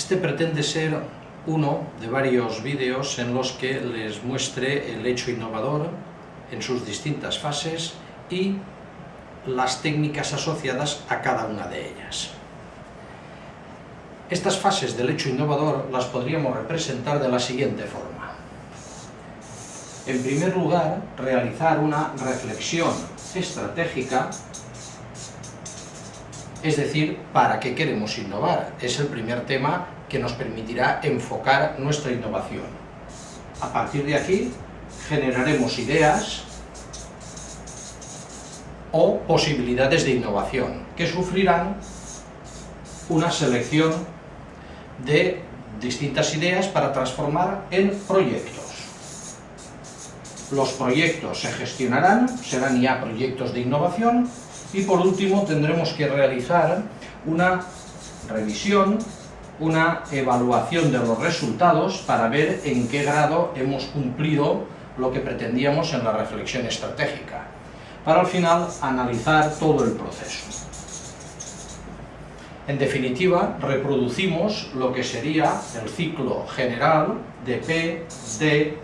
Este pretende ser uno de varios vídeos en los que les muestre el hecho innovador en sus distintas fases y las técnicas asociadas a cada una de ellas. Estas fases del hecho innovador las podríamos representar de la siguiente forma. En primer lugar, realizar una reflexión estratégica, es decir, ¿para qué queremos innovar? Es el primer tema que nos permitirá enfocar nuestra innovación. A partir de aquí, generaremos ideas o posibilidades de innovación que sufrirán una selección de distintas ideas para transformar en proyectos. Los proyectos se gestionarán, serán ya proyectos de innovación y por último tendremos que realizar una revisión, una evaluación de los resultados para ver en qué grado hemos cumplido lo que pretendíamos en la reflexión estratégica, para al final analizar todo el proceso. En definitiva, reproducimos lo que sería el ciclo general de P, D,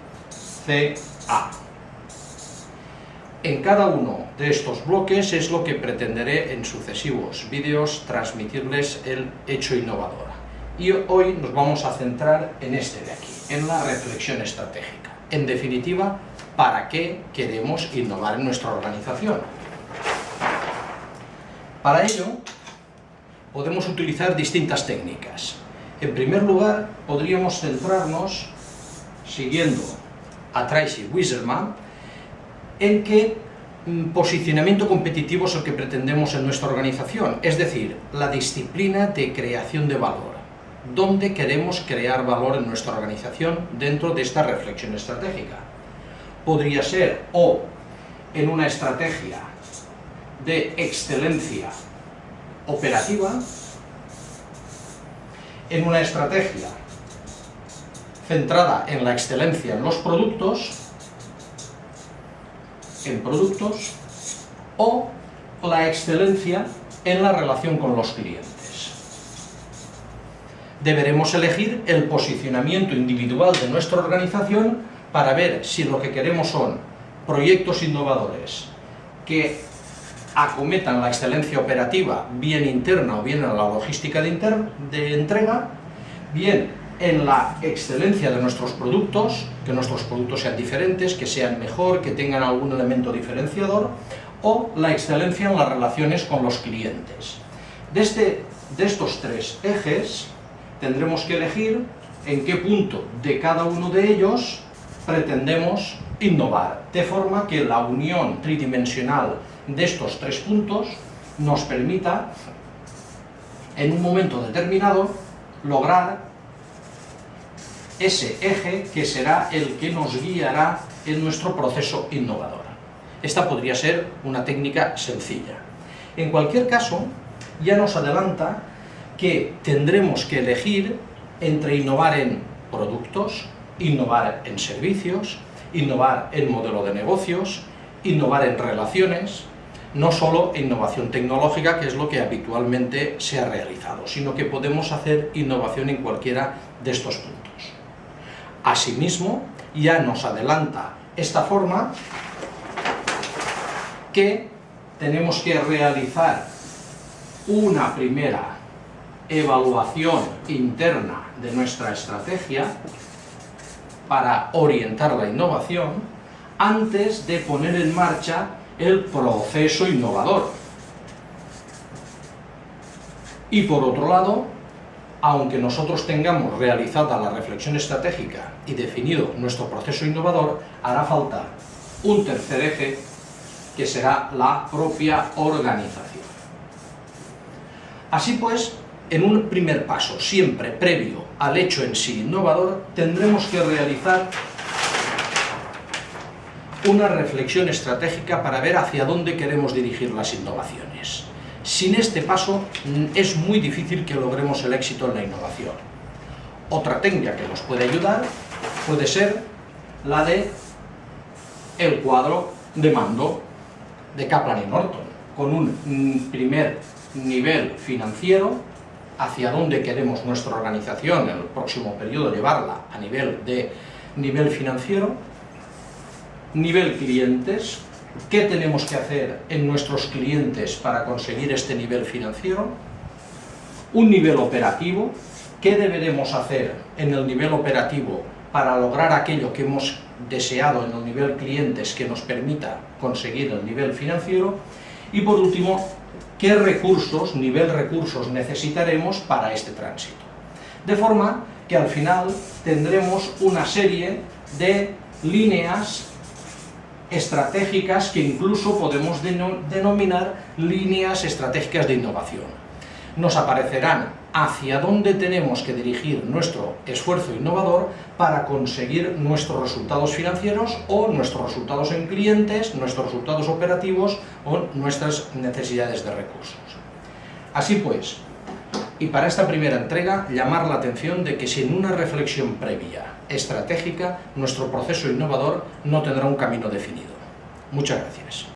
C, A. En cada uno de estos bloques es lo que pretenderé en sucesivos vídeos transmitirles el hecho innovador. Y hoy nos vamos a centrar en este de aquí, en la reflexión estratégica. En definitiva, ¿para qué queremos innovar en nuestra organización? Para ello, podemos utilizar distintas técnicas. En primer lugar, podríamos centrarnos, siguiendo a Tracy Wieselman, en qué mm, posicionamiento competitivo es el que pretendemos en nuestra organización, es decir, la disciplina de creación de valor. ¿Dónde queremos crear valor en nuestra organización dentro de esta reflexión estratégica? Podría ser o en una estrategia de excelencia operativa en una estrategia centrada en la excelencia en los productos, en productos, o la excelencia en la relación con los clientes. Deberemos elegir el posicionamiento individual de nuestra organización para ver si lo que queremos son proyectos innovadores que acometan la excelencia operativa, bien interna o bien en la logística de, de entrega, bien en la excelencia de nuestros productos, que nuestros productos sean diferentes, que sean mejor, que tengan algún elemento diferenciador, o la excelencia en las relaciones con los clientes. Desde, de estos tres ejes tendremos que elegir en qué punto de cada uno de ellos pretendemos innovar, de forma que la unión tridimensional de estos tres puntos nos permita, en un momento determinado, lograr ese eje que será el que nos guiará en nuestro proceso innovador. Esta podría ser una técnica sencilla. En cualquier caso, ya nos adelanta que tendremos que elegir entre innovar en productos, innovar en servicios, innovar en modelo de negocios, innovar en relaciones, no solo innovación tecnológica, que es lo que habitualmente se ha realizado, sino que podemos hacer innovación en cualquiera de estos puntos. Asimismo, ya nos adelanta esta forma que tenemos que realizar una primera evaluación interna de nuestra estrategia para orientar la innovación antes de poner en marcha el proceso innovador. Y por otro lado, aunque nosotros tengamos realizada la reflexión estratégica y definido nuestro proceso innovador, hará falta un tercer eje que será la propia organización. Así pues, en un primer paso, siempre previo al hecho en sí innovador, tendremos que realizar una reflexión estratégica para ver hacia dónde queremos dirigir las innovaciones. Sin este paso mm, es muy difícil que logremos el éxito en la innovación. Otra técnica que nos puede ayudar puede ser la de el cuadro de mando de Kaplan y Norton, con un mm, primer nivel financiero hacia dónde queremos nuestra organización en el próximo periodo, llevarla a nivel de nivel financiero, nivel clientes, qué tenemos que hacer en nuestros clientes para conseguir este nivel financiero, un nivel operativo, qué deberemos hacer en el nivel operativo para lograr aquello que hemos deseado en el nivel clientes que nos permita conseguir el nivel financiero, y por último, qué recursos, nivel recursos necesitaremos para este tránsito. De forma que al final tendremos una serie de líneas estratégicas que incluso podemos denominar líneas estratégicas de innovación. Nos aparecerán hacia dónde tenemos que dirigir nuestro esfuerzo innovador para conseguir nuestros resultados financieros o nuestros resultados en clientes, nuestros resultados operativos o nuestras necesidades de recursos. Así pues, y para esta primera entrega, llamar la atención de que sin una reflexión previa, estratégica, nuestro proceso innovador no tendrá un camino definido. Muchas gracias.